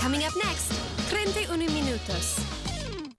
Coming up next,